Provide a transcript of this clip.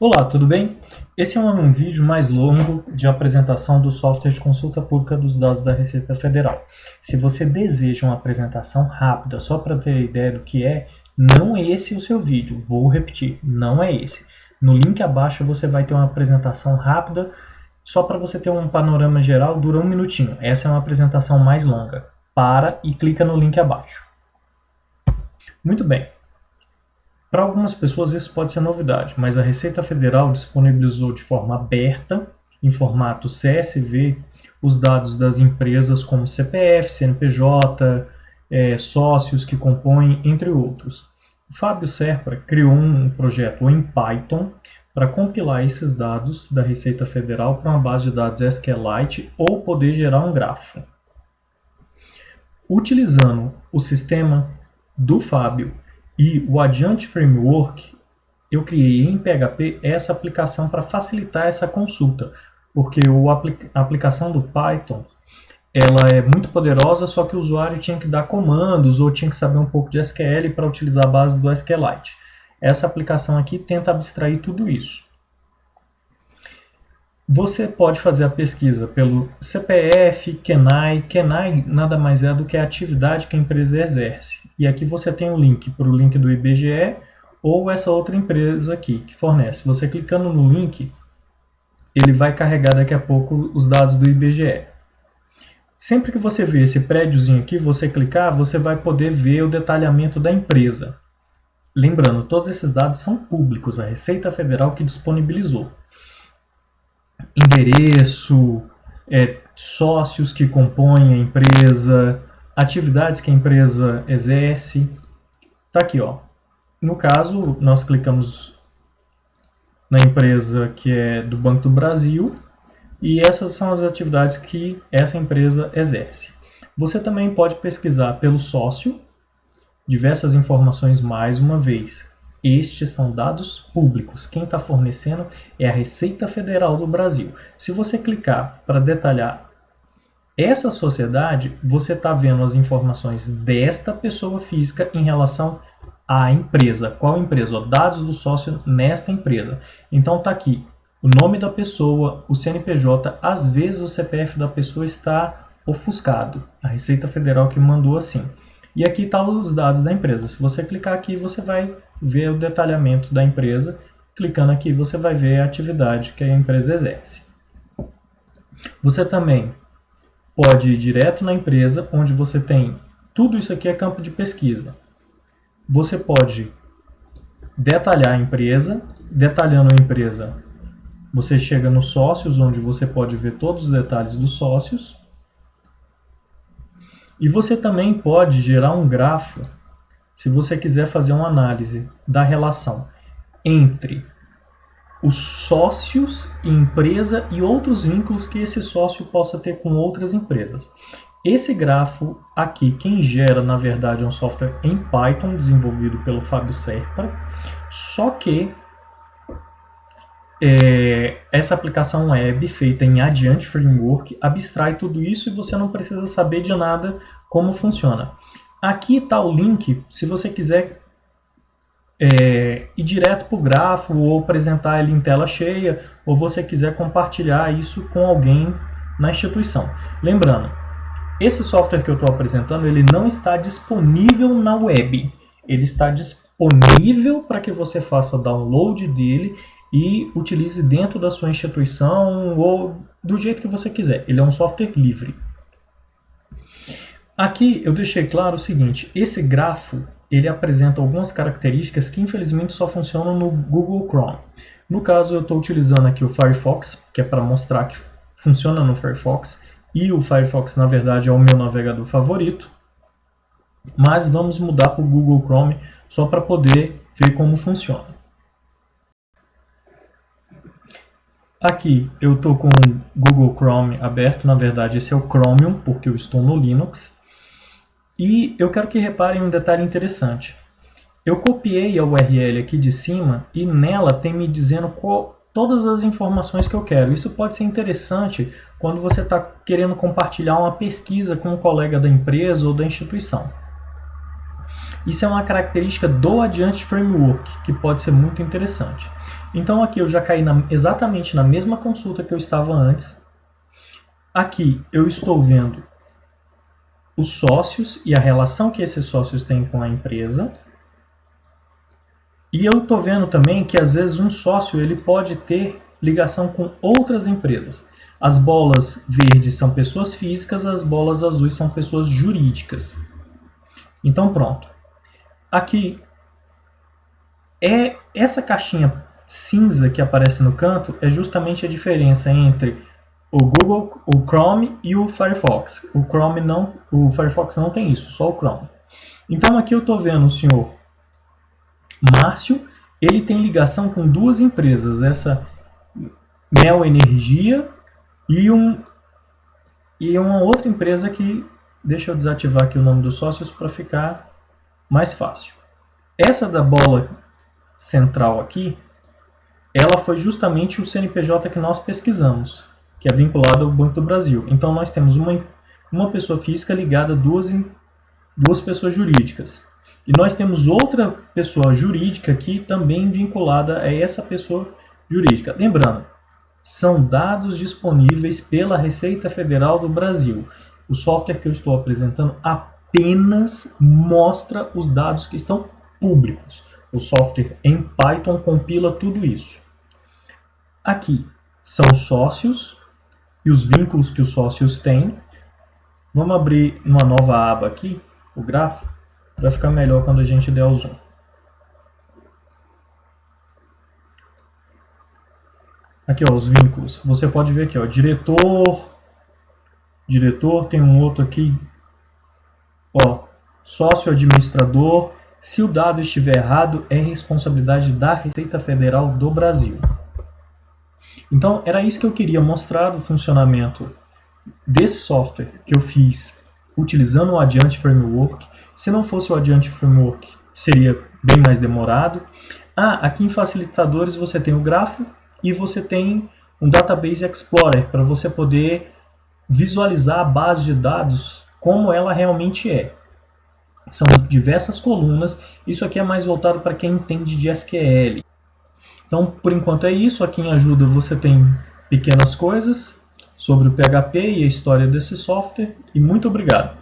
Olá, tudo bem? Esse é um vídeo mais longo de apresentação do software de consulta pública dos dados da Receita Federal. Se você deseja uma apresentação rápida, só para ter ideia do que é, não é esse o seu vídeo. Vou repetir, não é esse. No link abaixo você vai ter uma apresentação rápida, só para você ter um panorama geral, dura um minutinho. Essa é uma apresentação mais longa. Para e clica no link abaixo. Muito bem. Para algumas pessoas isso pode ser novidade, mas a Receita Federal disponibilizou de forma aberta, em formato CSV, os dados das empresas como CPF, CNPJ, é, sócios que compõem, entre outros. O Fábio Serpa criou um projeto em Python para compilar esses dados da Receita Federal para uma base de dados SQLite ou poder gerar um grafo. Utilizando o sistema do Fábio e o Adjunct Framework, eu criei em PHP essa aplicação para facilitar essa consulta, porque a aplicação do Python ela é muito poderosa, só que o usuário tinha que dar comandos ou tinha que saber um pouco de SQL para utilizar a base do SQLite. Essa aplicação aqui tenta abstrair tudo isso. Você pode fazer a pesquisa pelo CPF, KENAI. KENAI nada mais é do que a atividade que a empresa exerce. E aqui você tem o um link para o link do IBGE ou essa outra empresa aqui que fornece. Você clicando no link, ele vai carregar daqui a pouco os dados do IBGE. Sempre que você ver esse prédiozinho aqui, você clicar, você vai poder ver o detalhamento da empresa. Lembrando, todos esses dados são públicos, a Receita Federal que disponibilizou. Endereço, é, sócios que compõem a empresa, atividades que a empresa exerce. Tá aqui, ó. No caso, nós clicamos na empresa que é do Banco do Brasil e essas são as atividades que essa empresa exerce. Você também pode pesquisar pelo sócio, diversas informações mais uma vez. Estes são dados públicos. Quem está fornecendo é a Receita Federal do Brasil. Se você clicar para detalhar essa sociedade, você está vendo as informações desta pessoa física em relação à empresa. Qual empresa? dados do sócio nesta empresa. Então está aqui o nome da pessoa, o CNPJ, às vezes o CPF da pessoa está ofuscado. A Receita Federal que mandou assim. E aqui estão tá os dados da empresa. Se você clicar aqui, você vai ver o detalhamento da empresa. Clicando aqui, você vai ver a atividade que a empresa exerce. Você também pode ir direto na empresa, onde você tem tudo isso aqui é campo de pesquisa. Você pode detalhar a empresa, detalhando a empresa, você chega nos sócios, onde você pode ver todos os detalhes dos sócios. E você também pode gerar um grafo, se você quiser fazer uma análise da relação entre os sócios, empresa e outros vínculos que esse sócio possa ter com outras empresas. Esse grafo aqui, quem gera, na verdade, é um software em Python, desenvolvido pelo Fábio Serpa, só que é, essa aplicação web feita em Adiante Framework abstrai tudo isso e você não precisa saber de nada como funciona. Aqui está o link, se você quiser é, ir direto para o grafo ou apresentar ele em tela cheia, ou você quiser compartilhar isso com alguém na instituição. Lembrando, esse software que eu estou apresentando, ele não está disponível na web. Ele está disponível para que você faça download dele e utilize dentro da sua instituição ou do jeito que você quiser. Ele é um software livre. Aqui eu deixei claro o seguinte, esse grafo ele apresenta algumas características que infelizmente só funcionam no Google Chrome. No caso, eu estou utilizando aqui o Firefox, que é para mostrar que funciona no Firefox, e o Firefox, na verdade, é o meu navegador favorito. Mas vamos mudar para o Google Chrome só para poder ver como funciona. Aqui eu estou com o Google Chrome aberto, na verdade esse é o Chromium, porque eu estou no Linux. E eu quero que reparem um detalhe interessante. Eu copiei a URL aqui de cima e nela tem me dizendo qual, todas as informações que eu quero. Isso pode ser interessante quando você está querendo compartilhar uma pesquisa com um colega da empresa ou da instituição. Isso é uma característica do Adiante Framework, que pode ser muito interessante. Então aqui eu já caí na, exatamente na mesma consulta que eu estava antes. Aqui eu estou vendo os sócios e a relação que esses sócios têm com a empresa. E eu estou vendo também que às vezes um sócio ele pode ter ligação com outras empresas. As bolas verdes são pessoas físicas, as bolas azuis são pessoas jurídicas. Então pronto. Aqui é essa caixinha cinza que aparece no canto é justamente a diferença entre o Google, o Chrome e o Firefox. O Chrome não, o Firefox não tem isso, só o Chrome. Então aqui eu estou vendo o senhor Márcio, ele tem ligação com duas empresas, essa Mel Energia e, um, e uma outra empresa que, deixa eu desativar aqui o nome dos sócios para ficar mais fácil. Essa da bola central aqui, ela foi justamente o CNPJ que nós pesquisamos, que é vinculado ao Banco do Brasil. Então nós temos uma, uma pessoa física ligada a duas, duas pessoas jurídicas. E nós temos outra pessoa jurídica aqui também vinculada a essa pessoa jurídica. Lembrando, são dados disponíveis pela Receita Federal do Brasil. O software que eu estou apresentando apenas mostra os dados que estão públicos. O software em Python compila tudo isso. Aqui são sócios e os vínculos que os sócios têm. Vamos abrir uma nova aba aqui, o gráfico, para ficar melhor quando a gente der o zoom. Aqui, ó, os vínculos. Você pode ver aqui, ó, diretor, diretor, tem um outro aqui, ó, sócio administrador. Se o dado estiver errado, é responsabilidade da Receita Federal do Brasil. Então, era isso que eu queria mostrar do funcionamento desse software que eu fiz utilizando o Adiante Framework. Se não fosse o Adiante Framework, seria bem mais demorado. Ah, aqui em facilitadores você tem o grafo e você tem um Database Explorer para você poder visualizar a base de dados como ela realmente é. São diversas colunas, isso aqui é mais voltado para quem entende de SQL. Então, por enquanto é isso, aqui em ajuda você tem pequenas coisas sobre o PHP e a história desse software, e muito obrigado.